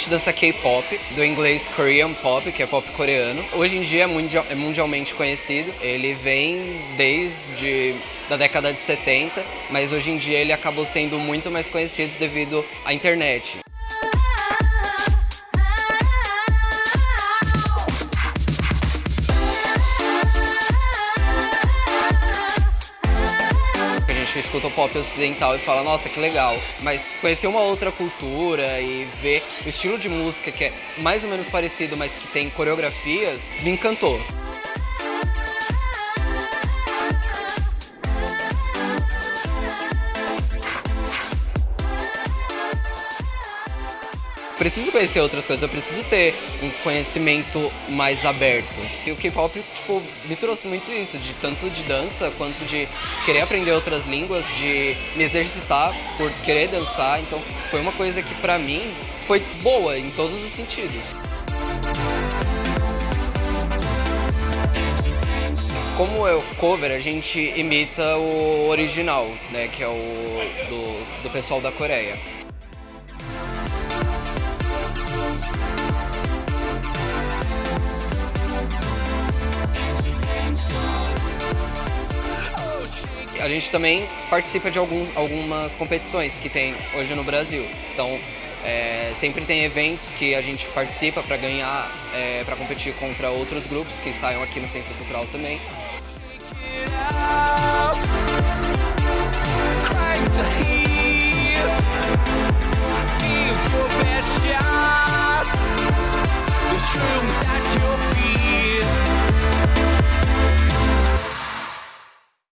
gente dança K-pop, do inglês Korean Pop, que é pop coreano. Hoje em dia é, é mundialmente conhecido. Ele vem desde da década de 70, mas hoje em dia ele acabou sendo muito mais conhecido devido à internet. Gente escuta o pop ocidental e fala, nossa, que legal. Mas conhecer uma outra cultura e ver o estilo de música que é mais ou menos parecido, mas que tem coreografias, me encantou. Preciso conhecer outras coisas, eu preciso ter um conhecimento mais aberto. E o K-pop, tipo, me trouxe muito isso, de tanto de dança quanto de querer aprender outras línguas, de me exercitar por querer dançar. Então, foi uma coisa que pra mim foi boa em todos os sentidos. Como é o cover, a gente imita o original, né, que é o do, do pessoal da Coreia. A gente também participa de alguns, algumas competições que tem hoje no Brasil. Então, é, sempre tem eventos que a gente participa para ganhar, é, para competir contra outros grupos que saiam aqui no Centro Cultural também.